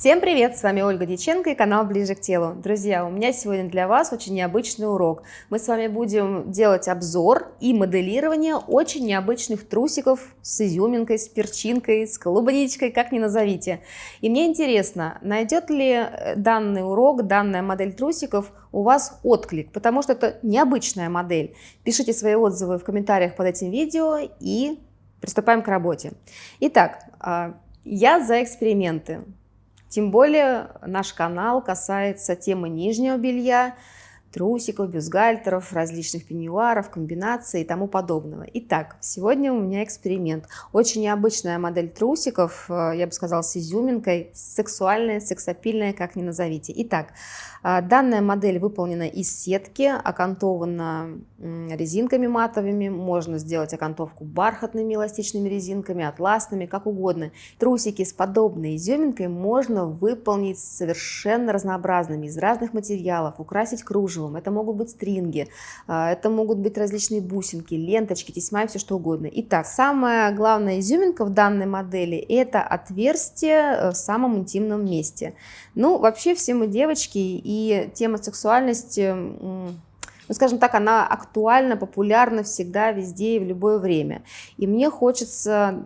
Всем привет! С вами Ольга Дьяченко и канал Ближе к телу. Друзья, у меня сегодня для вас очень необычный урок. Мы с вами будем делать обзор и моделирование очень необычных трусиков с изюминкой, с перчинкой, с клубничкой, как ни назовите. И мне интересно, найдет ли э, данный урок, данная модель трусиков у вас отклик, потому что это необычная модель. Пишите свои отзывы в комментариях под этим видео и приступаем к работе. Итак, а, я за эксперименты. Тем более наш канал касается темы нижнего белья, трусиков, бюстгальтеров, различных пеньюаров, комбинаций и тому подобного. Итак, сегодня у меня эксперимент. Очень необычная модель трусиков, э, я бы сказала, с изюминкой, сексуальная, сексапильная, как ни назовите. Итак, э, данная модель выполнена из сетки, окантована резинками матовыми, можно сделать окантовку бархатными эластичными резинками, атласными, как угодно. Трусики с подобной изюминкой можно выполнить совершенно разнообразными, из разных материалов, украсить кружево, кружевом, это могут быть стринги, а, это могут быть различные бусинки, ленточки, тесьма и все что угодно. Итак, самая главная изюминка в данной модели – это отверстие э, в самом интимном месте. Ну, вообще все мы девочки, и тема сексуальности ну, скажем так, она актуальна, популярна всегда, везде и в любое время. И мне хочется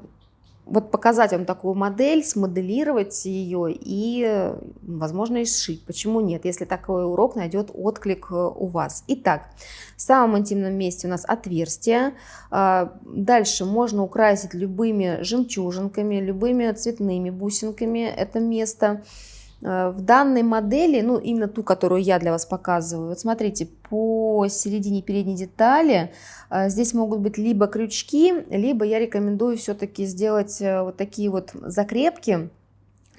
вот показать вам такую модель, смоделировать ее и, возможно, и сшить. Почему нет, если такой урок найдет отклик э, у вас. Итак, в самом интимном месте у нас отверстие. А, дальше можно украсить любыми жемчужинками, любыми цветными бусинками это место. Э, в данной модели, ну именно ту, которую я для вас показываю, вот смотрите, по середине передней детали э, здесь могут быть либо крючки, либо я рекомендую все-таки сделать э, вот такие вот закрепки,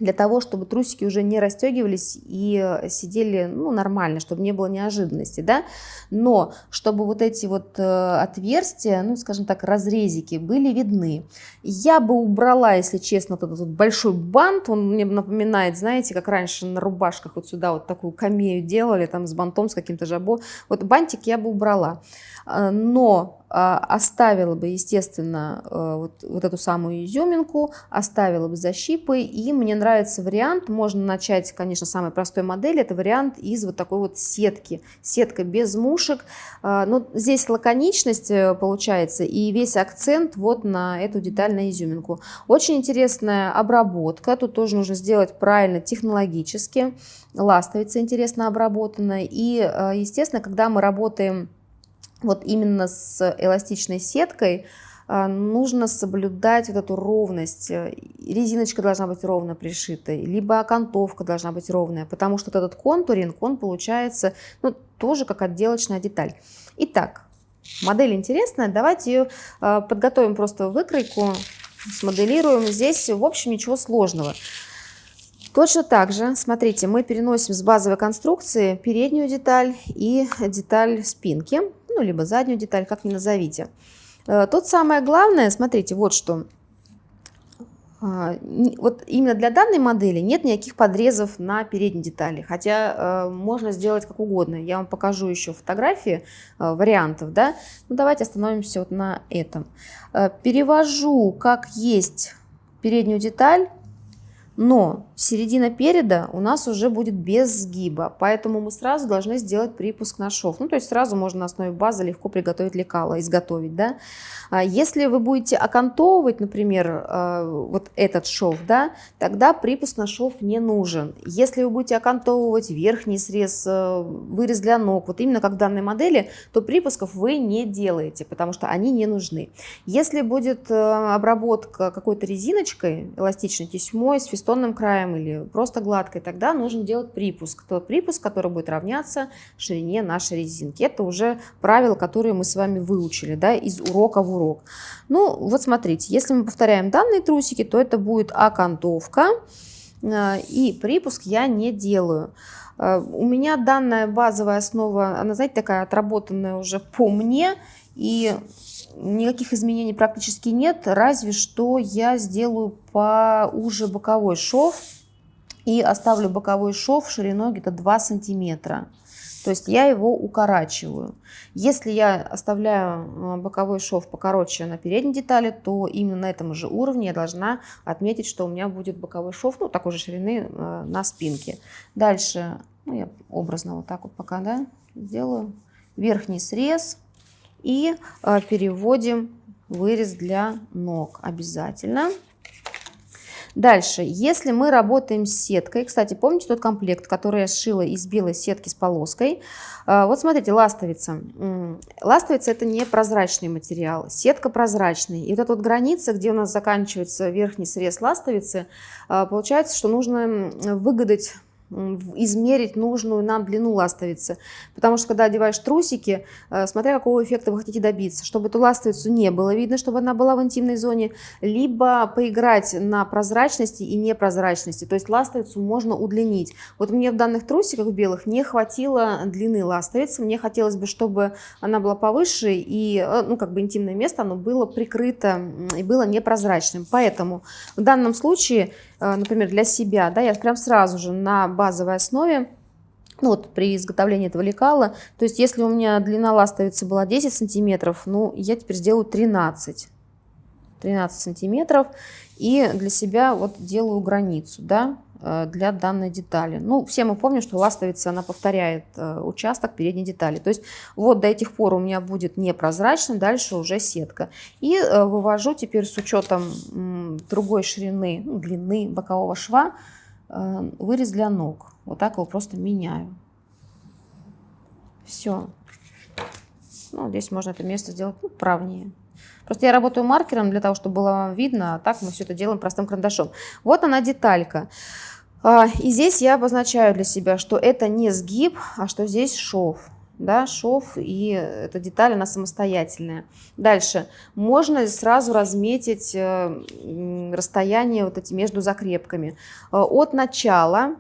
для того, чтобы трусики уже не расстегивались и э, сидели ну, нормально, чтобы не было неожиданности, да, но чтобы вот эти вот э, отверстия, ну, скажем так, разрезики были видны. Я бы убрала, если честно, вот этот вот большой бант, он мне напоминает, знаете, как раньше на рубашках вот сюда вот такую камею делали, там с бантом, с каким-то жабо, вот бантик я бы убрала. Э, но оставила бы, естественно, э, вот, вот эту самую изюминку, оставила бы защипы, и мне нравится вариант, можно начать, конечно, самой простой модели, это вариант из вот такой вот сетки, сетка без мушек, но здесь лаконичность получается, и весь акцент вот на эту деталь, на изюминку. Очень интересная обработка, тут тоже нужно сделать правильно технологически, ластовица интересно обработана, и, естественно, когда мы работаем вот именно с эластичной сеткой а, нужно соблюдать вот эту ровность. Резиночка должна быть ровно пришитой, либо окантовка должна быть ровная, потому что вот этот контуринг, он получается ну, тоже как отделочная деталь. Итак, модель интересная, давайте ее а, подготовим просто выкройку, смоделируем. Здесь, в общем, ничего сложного. Точно так же, смотрите, мы переносим с базовой конструкции переднюю деталь и деталь спинки ну, либо заднюю деталь, как ни назовите. Э, тут самое главное, смотрите, вот что. А, вот именно для данной модели нет никаких подрезов на передней детали, хотя э, можно сделать как угодно. Я вам покажу еще фотографии э, вариантов, да. Ну, давайте остановимся вот на этом. Перевожу как есть переднюю деталь но середина переда у нас уже будет без сгиба, поэтому мы сразу должны сделать припуск на шов. Ну, то есть сразу можно на основе базы легко приготовить лекало, изготовить, да. А если вы будете окантовывать, например, э, вот этот шов, да, тогда припуск на шов не нужен. Если вы будете окантовывать верхний срез, э, вырез для ног, вот именно как в данной модели, то припусков вы не делаете, потому что они не нужны. Если будет э, обработка какой-то резиночкой, эластичной тесьмой, с фестонным краем или просто гладкой, тогда нужно делать припуск. Тот припуск, который будет равняться ширине нашей резинки. Это уже правила, которые мы с вами выучили да, из урока в урок. Ну, вот смотрите, если мы повторяем данные трусики, то это будет окантовка. Э, и припуск я не делаю. Э, у меня данная базовая основа, она, знаете, такая отработанная уже по мне. И никаких изменений практически нет, разве что я сделаю поуже боковой шов и оставлю боковой шов шириной где-то 2 сантиметра. То есть я его укорачиваю. Если я оставляю э, боковой шов покороче на передней детали, то именно на этом же уровне я должна отметить, что у меня будет боковой шов, ну, такой же ширины э, на спинке. Дальше, ну, я образно вот так вот пока, да, сделаю верхний срез и э, переводим вырез для ног обязательно. Дальше, если мы работаем с сеткой, кстати, помните тот комплект, который я сшила из белой сетки с полоской? А, вот смотрите, ластовица. Ластовица это не прозрачный материал, сетка прозрачный. И вот эта вот граница, где у нас заканчивается верхний срез ластовицы, а, получается, что нужно выгадать измерить нужную нам длину ластовицы. Потому что когда одеваешь трусики, э, смотря какого эффекта вы хотите добиться, чтобы эту ластовицу не было видно, чтобы она была в интимной зоне, либо поиграть на прозрачности и непрозрачности. То есть ластовицу можно удлинить. Вот мне в данных трусиках белых не хватило длины ластовицы. Мне хотелось бы, чтобы она была повыше и, э, ну, как бы интимное место, оно было прикрыто и было непрозрачным. Поэтому в данном случае например, для себя, да, я прям сразу же на базовой основе ну, вот при изготовлении этого лекала, то есть если у меня длина ластовицы была 10 сантиметров, ну, я теперь сделаю 13. 13 сантиметров и для себя вот делаю границу, да, Э, для данной детали. Ну, все мы помним, что ластовица, она повторяет э, участок передней детали. То есть вот до этих пор у меня будет непрозрачно, дальше уже сетка. И э, вывожу теперь с учетом другой ширины, ну, длины бокового шва, вырез для ног. Вот так его просто меняю. Все. Ну, здесь можно это место сделать ну, правнее. Просто я работаю маркером для того, чтобы было видно, а так мы все это делаем простым карандашом. Вот она деталька. А, и здесь я обозначаю для себя, что это не сгиб, а что здесь шов. Да, шов и эта деталь, она самостоятельная. Дальше. Можно сразу разметить э, расстояние вот эти между закрепками. Э, от начала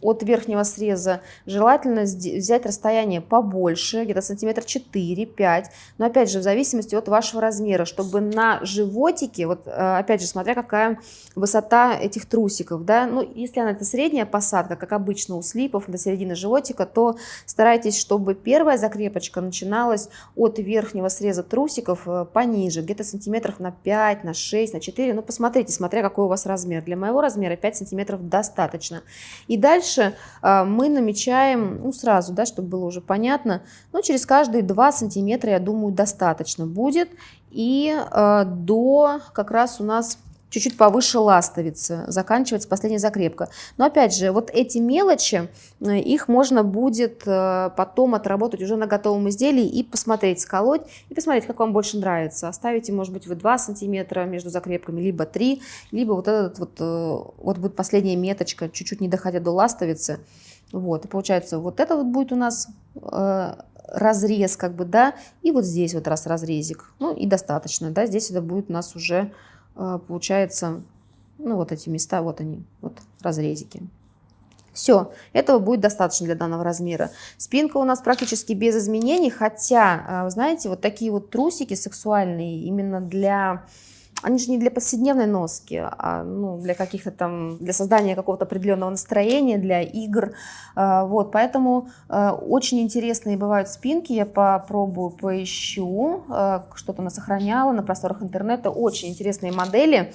от верхнего среза желательно взять расстояние побольше, где-то сантиметр 4-5, но опять же в зависимости от вашего размера, чтобы на животике, вот э, опять же смотря какая высота этих трусиков, да, ну если она это средняя посадка, как обычно у слипов до середины животика, то старайтесь, чтобы первая закрепочка начиналась от верхнего среза трусиков э, пониже, где-то сантиметров на 5, на 6, на 4, ну посмотрите, смотря какой у вас размер. Для моего размера 5 сантиметров достаточно. И дальше Дальше а, мы намечаем, ну сразу, да, чтобы было уже понятно, ну через каждые 2 сантиметра, я думаю, достаточно будет. И а, до как раз у нас чуть-чуть повыше ластовицы, заканчивается последняя закрепка. Но опять же, вот эти мелочи, э, их можно будет э, потом отработать уже на готовом изделии и посмотреть, сколоть, и посмотреть, как вам больше нравится. Оставите, может быть, вы 2 сантиметра между закрепками, либо 3, либо вот этот вот, э, вот будет последняя меточка, чуть-чуть не доходя до ластовицы. Вот, и получается, вот это вот будет у нас разрез, как бы, да, и вот здесь вот раз разрезик, ну и достаточно, да, здесь это будет у нас уже получается, ну вот эти места, вот они, вот разрезики. Все, этого будет достаточно для данного размера. Спинка у нас практически без изменений, хотя, а, знаете, вот такие вот трусики сексуальные именно для они же не для повседневной носки, а ну, для каких-то там, для создания какого-то определенного настроения, для игр. А, вот, поэтому а, очень интересные бывают спинки, я попробую, поищу, а, что-то она сохраняла на просторах интернета, очень интересные модели.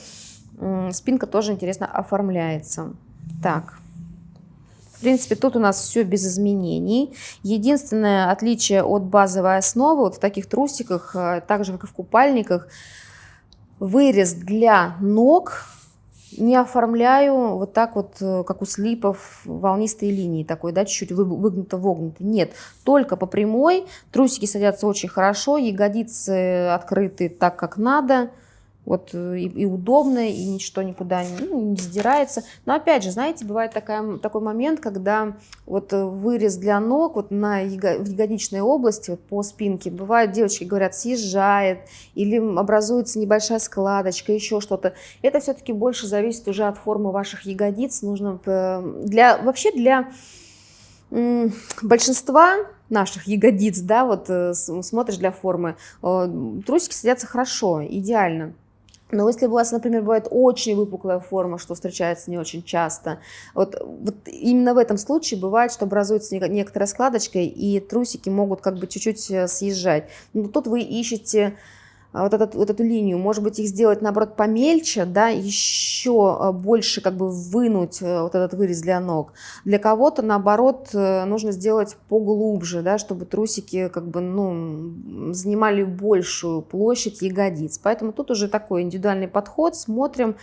Спинка тоже интересно оформляется. Так, в принципе, тут у нас все без изменений. Единственное отличие от базовой основы, вот в таких трусиках, так же как и в купальниках, вырез для ног не оформляю вот так вот, э, как у слипов, волнистые линии такой, да, чуть-чуть выгнуто-вогнуто. Нет, только по прямой. Трусики садятся очень хорошо, ягодицы открыты так, как надо вот э, и, и удобно, и ничто никуда не, ну, не сдирается. Но опять же, знаете, бывает такая, такой момент, когда вот э, вырез для ног вот на яго, в ягодичной области, вот по спинке, бывает, девочки говорят, съезжает, или образуется небольшая складочка, еще что-то. Это все-таки больше зависит уже от формы ваших ягодиц. Нужно э, для, вообще для большинства наших ягодиц, да, вот смотришь для формы, трусики садятся хорошо, идеально. Но если у вас, например, бывает очень выпуклая форма, что встречается не очень часто, вот, вот именно в этом случае бывает, что образуется некоторая складочка, и трусики могут как бы чуть-чуть э, съезжать. Но тут вы ищете вот, этот, вот эту линию, может быть, их сделать, наоборот, помельче, да, еще а, больше как бы вынуть э, вот этот вырез для ног. Для кого-то, наоборот, э, нужно сделать поглубже, да, чтобы трусики как бы, ну, занимали большую площадь ягодиц. Поэтому тут уже такой индивидуальный подход, смотрим, а,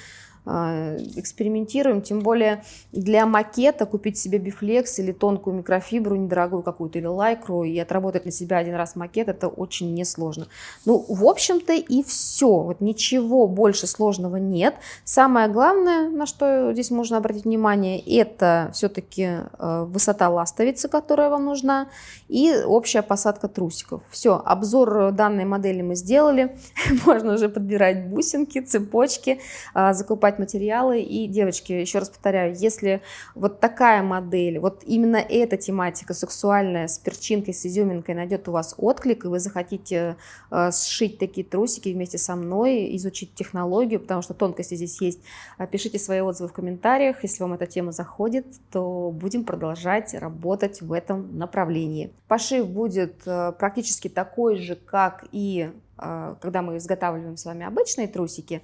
экспериментируем, тем более для макета купить себе бифлекс или тонкую микрофибру, недорогую какую-то, или лайкру, и отработать на себя один раз макет, это очень несложно. Ну, в общем-то и все, вот ничего больше сложного нет. Самое главное, на что здесь можно обратить внимание, это все-таки э, высота ластовицы, которая вам нужна, и общая посадка трусиков. Все, обзор данной модели мы сделали, можно уже подбирать бусинки, цепочки, а, закупать покупать материалы. И, девочки, еще раз повторяю, если вот такая модель, вот именно эта тематика сексуальная с перчинкой, с изюминкой найдет у вас отклик, и вы захотите э, сшить такие трусики вместе со мной, изучить технологию, потому что тонкости здесь есть, э, пишите свои отзывы в комментариях. Если вам эта тема заходит, то будем продолжать работать в этом направлении. Пошив будет э, практически такой же, как и э, когда мы изготавливаем с вами обычные трусики.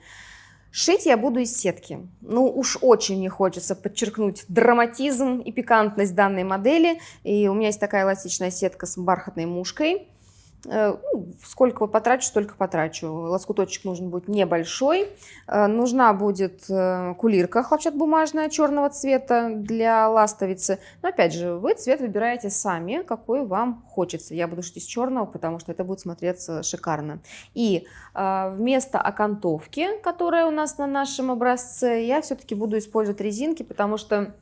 Шить я буду из сетки. Ну уж очень мне хочется подчеркнуть драматизм и пикантность данной модели. И у меня есть такая эластичная сетка с бархатной мушкой. Э, ну, сколько потрачу, столько потрачу. Лоскуточек нужен будет небольшой. Э, нужна будет э, кулирка хлопчатобумажная черного цвета для ластовицы. Но опять же, вы цвет выбираете сами, какой вам хочется. Я буду шить из черного, потому что это будет смотреться шикарно. И вместо окантовки, которая у нас на нашем образце, я все-таки буду использовать резинки, потому что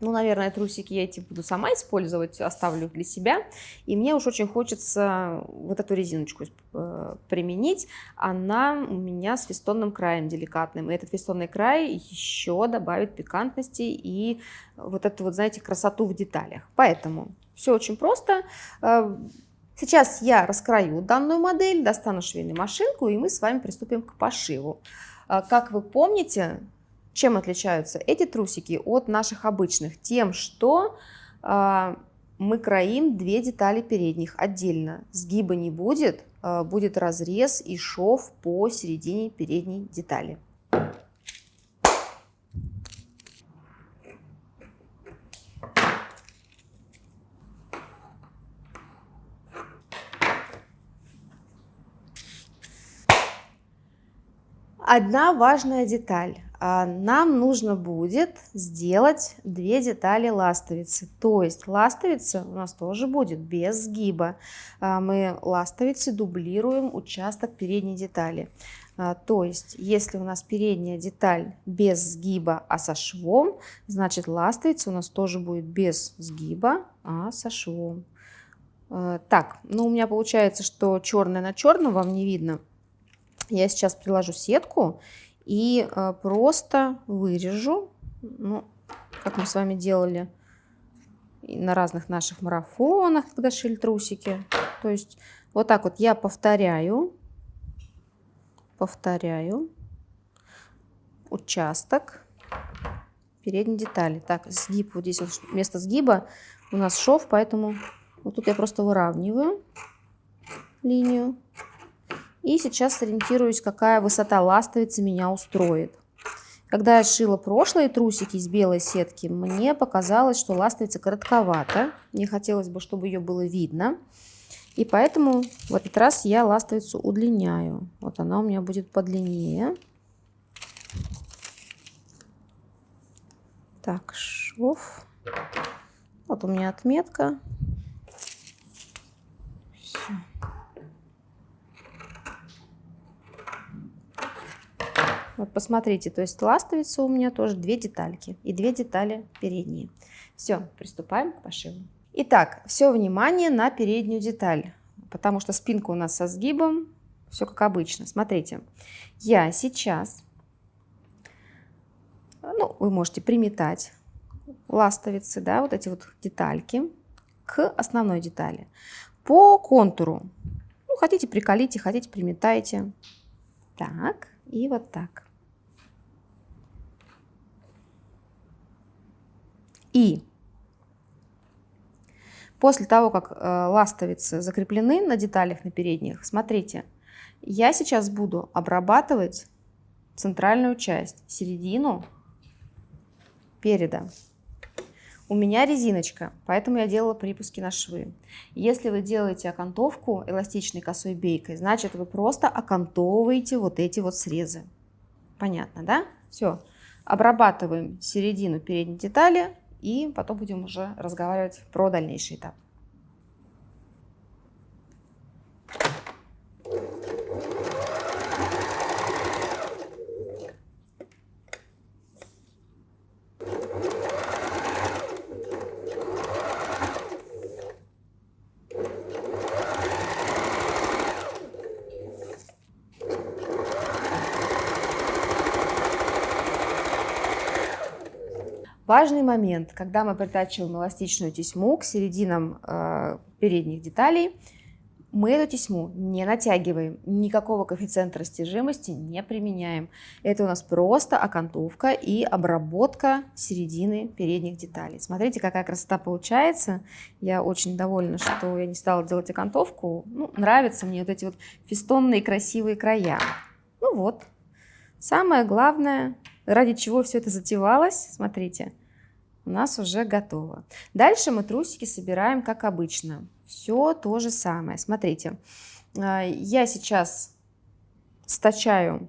ну, наверное, трусики я эти буду сама использовать, оставлю для себя. И мне уж очень хочется вот эту резиночку э, применить. Она у меня с фестонным краем деликатным. И этот фестонный край еще добавит пикантности и вот эту вот, знаете, красоту в деталях. Поэтому все очень просто. Э, сейчас я раскрою данную модель, достану швейную машинку, и мы с вами приступим к пошиву. Э, как вы помните, чем отличаются эти трусики от наших обычных? Тем, что э, мы кроим две детали передних отдельно. Сгиба не будет, э, будет разрез и шов по середине передней детали. Одна важная деталь. А, нам нужно будет сделать две детали ластовицы. То есть ластовица у нас тоже будет без сгиба. А, мы ластовицы дублируем участок передней детали. А, то есть, если у нас передняя деталь без сгиба, а со швом, значит ластовица у нас тоже будет без сгиба, а со швом. Так, ну у меня получается, что черное на черном вам не видно. Я сейчас приложу сетку и э, просто вырежу, ну, как мы с вами делали на разных наших марафонах, когда шили трусики. То есть вот так вот я повторяю, повторяю участок передней детали. Так, сгиб, вот здесь вместо сгиба у нас шов, поэтому вот тут я просто выравниваю линию. И сейчас ориентируюсь, какая высота ластовицы меня устроит. Когда я шила прошлые трусики из белой сетки, мне показалось, что ластовица коротковата. Мне хотелось бы, чтобы ее было видно. И поэтому в этот раз я ластовицу удлиняю. Вот она у меня будет подлиннее. Так, шов. Вот у меня отметка. Вот посмотрите, то есть ластовица у меня тоже две детальки и две детали передние. Все, приступаем к пошиву. Итак, все внимание на переднюю деталь, потому что спинка у нас со сгибом, все как обычно. Смотрите, я сейчас, ну, вы можете приметать ластовицы, да, вот эти вот детальки к основной детали. По контуру, ну, хотите приколите, хотите приметайте, Так, и вот так. И после того, как э, ластовицы закреплены на деталях на передних, смотрите, я сейчас буду обрабатывать центральную часть, середину переда. У меня резиночка, поэтому я делала припуски на швы. Если вы делаете окантовку эластичной косой бейкой, значит вы просто окантовываете вот эти вот срезы. Понятно, да? Все. Обрабатываем середину передней детали и потом будем уже разговаривать про дальнейший этап. Важный момент, когда мы притачиваем эластичную тесьму к серединам э, передних деталей, мы эту тесьму не натягиваем, никакого коэффициента растяжимости не применяем. Это у нас просто окантовка и обработка середины передних деталей. Смотрите, какая красота получается. Я очень довольна, что я не стала делать окантовку. Ну, нравятся мне вот эти вот фестонные красивые края. Ну вот. Самое главное, ради чего все это затевалось, смотрите, у нас уже готово. Дальше мы трусики собираем, как обычно. Все то же самое. Смотрите, а, я сейчас стачаю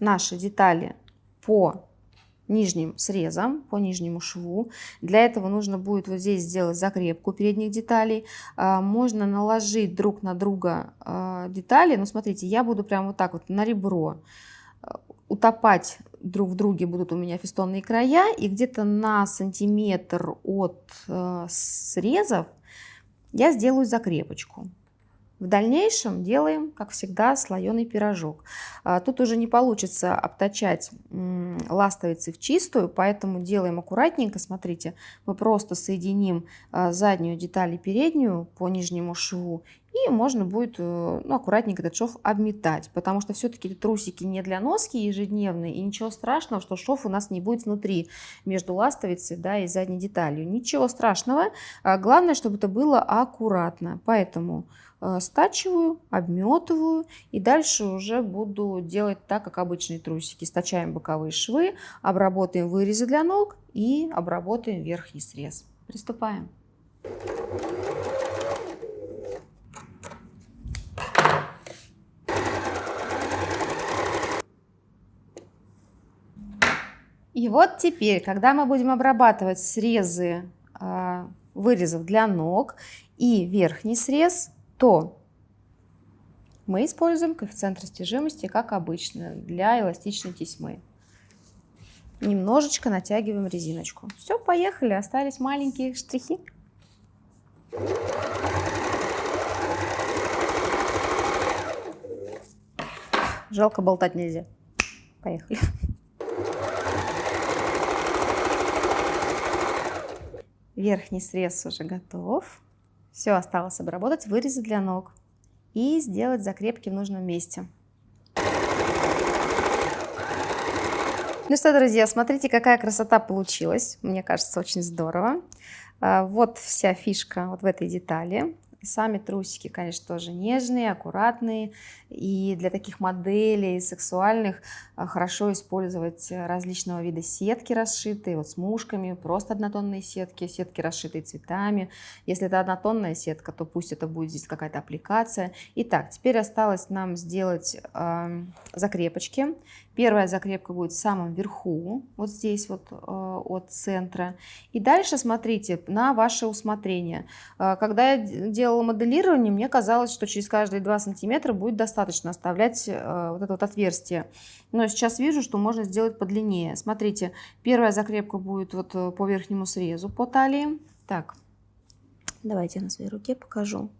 наши детали по нижним срезам, по нижнему шву. Для этого нужно будет вот здесь сделать закрепку передних деталей. А, можно наложить друг на друга а, детали. Но смотрите, я буду прямо вот так вот на ребро утопать друг в друге будут у меня фестонные края, и где-то на сантиметр от э, срезов я сделаю закрепочку. В дальнейшем делаем, как всегда, слоеный пирожок. А, тут уже не получится обтачать ластовицы в чистую, поэтому делаем аккуратненько. Смотрите, мы просто соединим а, заднюю деталь и переднюю по нижнему шву и можно будет э, ну, аккуратненько этот шов обметать, потому что все-таки трусики не для носки ежедневные, и ничего страшного, что шов у нас не будет внутри, между ластовицей да, и задней деталью. Ничего страшного, а главное, чтобы это было аккуратно. Поэтому стачиваю, обметываю и дальше уже буду делать так, как обычные трусики. Стачаем боковые швы, обработаем вырезы для ног и обработаем верхний срез. Приступаем. И вот теперь, когда мы будем обрабатывать срезы э, вырезов для ног и верхний срез, то мы используем коэффициент растяжимости, как обычно, для эластичной тесьмы. Немножечко натягиваем резиночку. Все, поехали, остались маленькие штрихи. Жалко болтать нельзя. Поехали. Верхний срез уже готов. Все осталось обработать, вырезать для ног и сделать закрепки в нужном месте. Ну что, друзья, смотрите, какая красота получилась. Мне кажется, очень здорово. А, вот вся фишка вот в этой детали. Сами трусики, конечно, тоже нежные, аккуратные. И для таких моделей сексуальных а, хорошо использовать различного вида сетки расшитые, вот с мушками, просто однотонные сетки, сетки расшитые цветами. Если это однотонная сетка, то пусть это будет здесь какая-то аппликация. Итак, теперь осталось нам сделать э, закрепочки. Первая закрепка будет в самом верху, вот здесь вот э, от центра. И дальше смотрите на ваше усмотрение. Э, когда я делала моделирование, мне казалось, что через каждые 2 сантиметра будет достаточно оставлять э, вот это вот отверстие. Но сейчас вижу, что можно сделать подлиннее. Смотрите, первая закрепка будет вот по верхнему срезу по талии. Так, давайте я на своей руке покажу.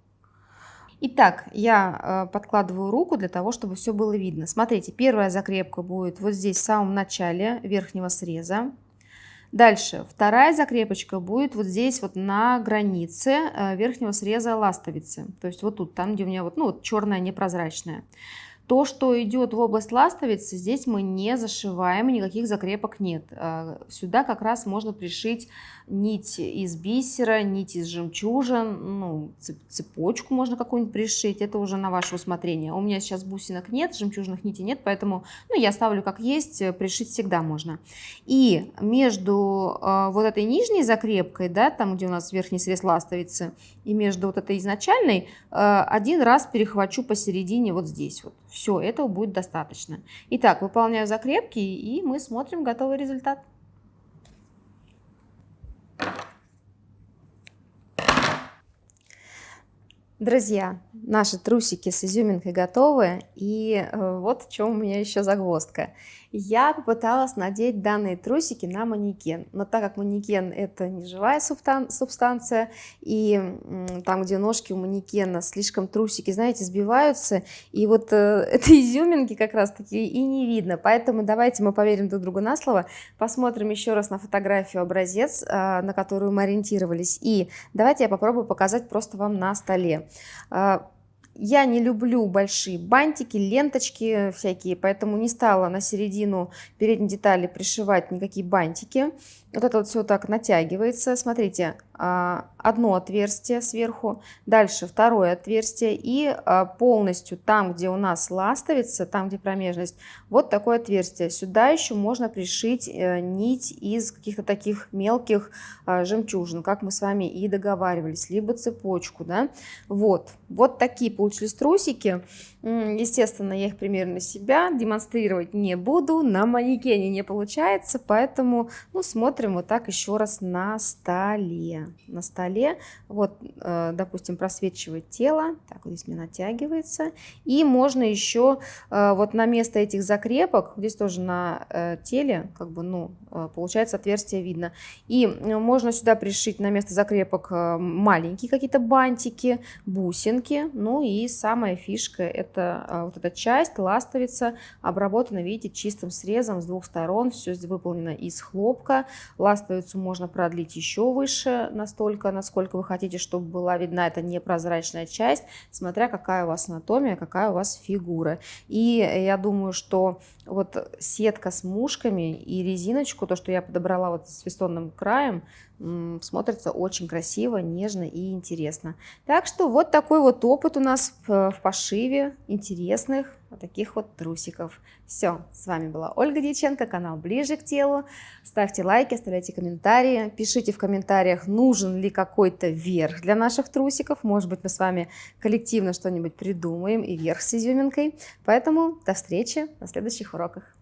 Итак, я э, подкладываю руку для того, чтобы все было видно. Смотрите, первая закрепка будет вот здесь в самом начале верхнего среза. Дальше, вторая закрепочка будет вот здесь вот на границе э, верхнего среза ластовицы. То есть вот тут, там, где у меня вот, ну, вот черная непрозрачная. То, что идет в область ластовицы, здесь мы не зашиваем, никаких закрепок нет. А, сюда как раз можно пришить нить из бисера, нить из жемчужин, ну, цепочку можно какую-нибудь пришить, это уже на ваше усмотрение. У меня сейчас бусинок нет, жемчужных нитей нет, поэтому ну, я ставлю как есть, пришить всегда можно. И между э, вот этой нижней закрепкой, да, там, где у нас верхний срез ластовицы, и между вот этой изначальной, э, один раз перехвачу посередине вот здесь вот. Все, этого будет достаточно. Итак, выполняю закрепки, и мы смотрим готовый результат. Друзья, наши трусики с изюминкой готовы, и э, вот в чем у меня еще загвоздка. Я попыталась надеть данные трусики на манекен, но так как манекен это не живая субстанция, и там, где ножки у манекена, слишком трусики, знаете, сбиваются, и вот э, этой изюминки как раз таки и не видно, поэтому давайте мы поверим друг другу на слово, посмотрим еще раз на фотографию образец, э, на которую мы ориентировались, и давайте я попробую показать просто вам на столе. Я не люблю большие бантики, ленточки всякие, поэтому не стала на середину передней детали пришивать никакие бантики. Вот это вот все так натягивается. Смотрите, а, одно отверстие сверху, дальше второе отверстие и а, полностью там, где у нас ластовица, там, где промежность, вот такое отверстие. Сюда еще можно пришить э, нить из каких-то таких мелких а, жемчужин, как мы с вами и договаривались, либо цепочку, да. Вот, вот такие получились трусики. Естественно, я их примерно на себя демонстрировать не буду, на манекене не получается, поэтому, ну, смотрим смотрим вот так еще раз на столе. На столе, вот, э, допустим, просвечивает тело, так вот здесь мне натягивается. И можно еще э, вот на место этих закрепок, здесь тоже на э, теле, как бы, ну, получается отверстие видно. И можно сюда пришить на место закрепок маленькие какие-то бантики, бусинки. Ну и самая фишка, это вот эта часть, ластовица, обработана, видите, чистым срезом с двух сторон. Все выполнено из хлопка. Ластовицу можно продлить еще выше, настолько, насколько вы хотите, чтобы была видна эта непрозрачная часть, смотря какая у вас анатомия, какая у вас фигура. И я думаю, что вот сетка с мушками и резиночку, то, что я подобрала вот с фестонным краем, смотрится очень красиво, нежно и интересно. Так что вот такой вот опыт у нас в пошиве интересных вот таких вот трусиков. Все, с вами была Ольга Дьяченко, канал Ближе к телу. Ставьте лайки, оставляйте комментарии, пишите в комментариях, нужен ли какой-то верх для наших трусиков. Может быть, мы с вами коллективно что-нибудь придумаем и верх с изюминкой. Поэтому до встречи на следующих уроках.